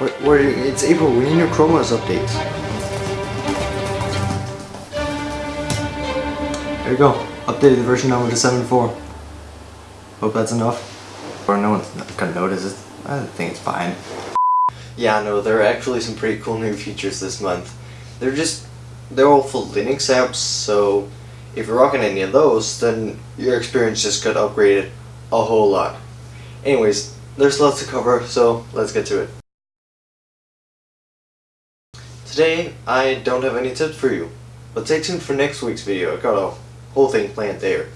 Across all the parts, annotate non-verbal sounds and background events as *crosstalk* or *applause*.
It's April, we need new Chrome OS updates. There you go. Updated version number to 7.4. Hope that's enough. Or no one's gonna notice it. I think it's fine. Yeah, no, there are actually some pretty cool new features this month. They're just, they're all full Linux apps, so if you're rocking any of those, then your experience just got upgraded a whole lot. Anyways, there's lots to cover, so let's get to it. Today, I don't have any tips for you, but stay tuned for next week's video. I got a whole thing planned there.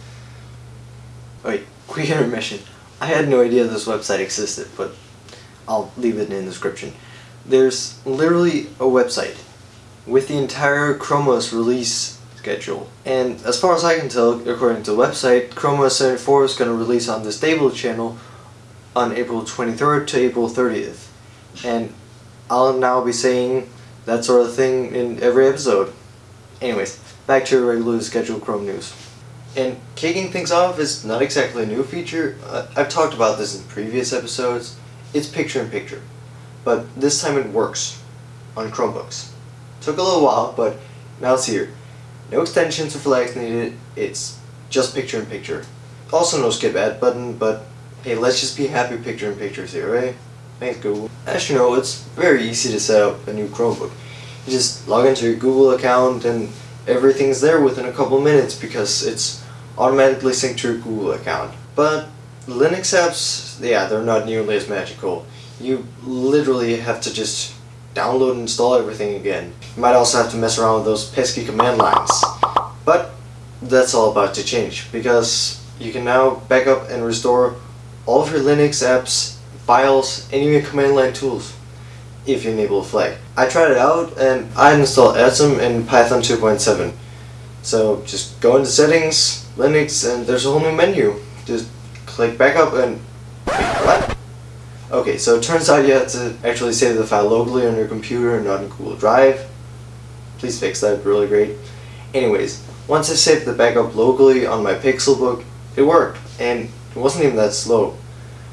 Wait, quick *laughs* intermission. I had no idea this website existed, but I'll leave it in the description. There's literally a website with the entire Chrome OS release schedule. And as far as I can tell, according to the website, Chrome OS 74 is going to release on the stable channel on April 23rd to April 30th. And I'll now be saying that sort of thing in every episode. Anyways, back to your regularly scheduled Chrome news. And kicking things off is not exactly a new feature. Uh, I've talked about this in previous episodes. It's picture-in-picture. -picture. But this time it works on Chromebooks. Took a little while, but now it's here. No extensions or flags needed, it's just picture-in-picture. -picture. Also no skip ad button, but hey, let's just be happy picture-in-pictures here, right? Thanks Google. As you know, it's very easy to set up a new Chromebook. You just log into your Google account and everything's there within a couple minutes because it's automatically synced to your Google account. But Linux apps, yeah, they're not nearly as magical. You literally have to just download and install everything again. You might also have to mess around with those pesky command lines. But that's all about to change because you can now backup and restore all of your Linux apps files, and even command line tools if you enable flag. I tried it out and I installed Atom in Python 2.7. So just go into settings, Linux, and there's a whole new menu. Just click backup and what? Okay, so it turns out you have to actually save the file locally on your computer and not in Google Drive. Please fix that, really great. Anyways, once I saved the backup locally on my Pixelbook, it worked, and it wasn't even that slow.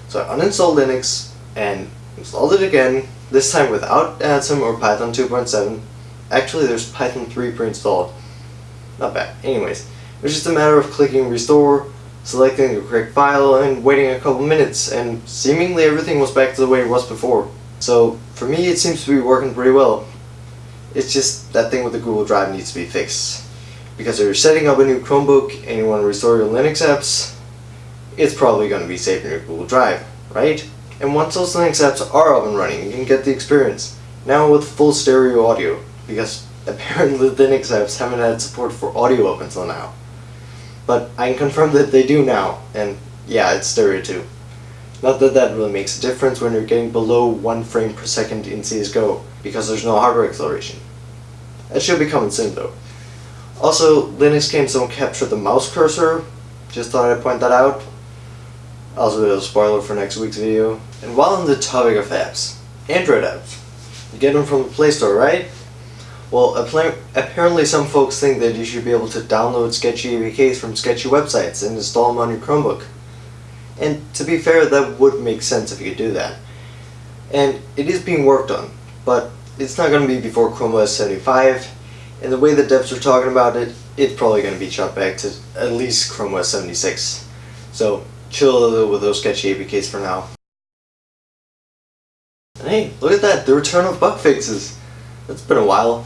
So I uninstalled Linux and installed it again, this time without Atom or Python 2.7. Actually there's Python 3 pre-installed. Not bad. Anyways, it was just a matter of clicking restore, selecting the correct file, and waiting a couple minutes, and seemingly everything was back to the way it was before. So for me it seems to be working pretty well. It's just that thing with the Google Drive needs to be fixed. Because if you're setting up a new Chromebook and you want to restore your Linux apps, it's probably going to be saved in your Google Drive, right? And once those Linux apps are up and running, you can get the experience. Now with full stereo audio, because *laughs* apparently Linux apps haven't had support for audio up until now. But I can confirm that they do now, and yeah, it's stereo too. Not that that really makes a difference when you're getting below 1 frame per second in CSGO, because there's no hardware acceleration. That should be coming soon though. Also, Linux games don't capture the mouse cursor, just thought I'd point that out. Also a spoiler for next week's video. And while on the topic of apps, Android apps. You get them from the Play Store, right? Well, apparently some folks think that you should be able to download sketchy APKs from sketchy websites and install them on your Chromebook. And to be fair, that would make sense if you could do that. And it is being worked on, but it's not going to be before Chrome OS 75, and the way the devs are talking about it, it's probably going to be chopped back to at least Chrome OS 76. So chill with those sketchy APKs for now. And hey, look at that, the return of bug fixes. It's been a while.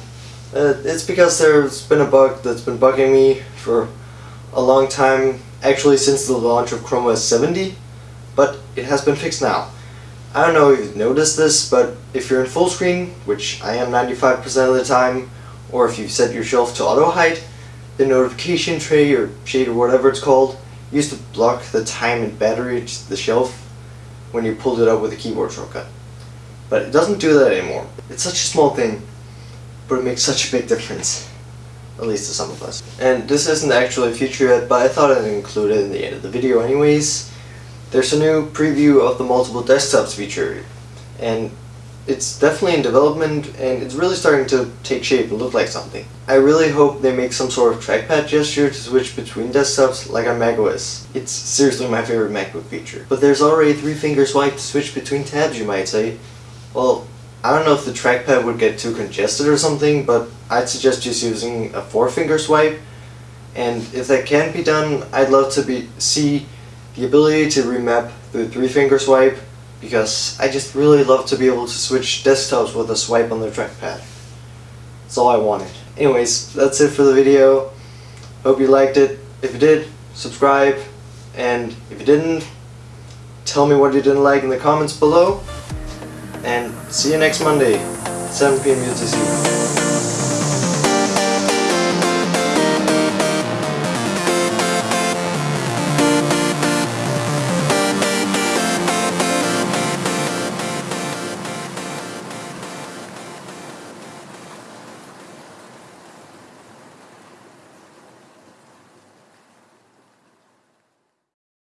Uh, it's because there's been a bug that's been bugging me for a long time, actually since the launch of Chrome OS 70, but it has been fixed now. I don't know if you've noticed this, but if you're in full screen, which I am 95% of the time, or if you've set your shelf to autohide, the notification tray or shade or whatever it's called used to block the time and battery to the shelf when you pulled it up with a keyboard shortcut. But it doesn't do that anymore. It's such a small thing, but it makes such a big *laughs* difference. At least to some of us. And this isn't actually a feature yet, but I thought I'd include it in the end of the video anyways. There's a new preview of the multiple desktops feature, and it's definitely in development and it's really starting to take shape and look like something. I really hope they make some sort of trackpad gesture to switch between desktops like on macOS. It's seriously my favorite MacBook feature. But there's already three finger swipe to switch between tabs you might say. Well, I don't know if the trackpad would get too congested or something, but I'd suggest just using a four finger swipe. And if that can be done, I'd love to be see the ability to remap the three finger swipe because I just really love to be able to switch desktops with a swipe on the trackpad. That's all I wanted. Anyways, that's it for the video. Hope you liked it. If you did, subscribe. And if you didn't, tell me what you didn't like in the comments below. And see you next Monday, 7 p.m. UTC.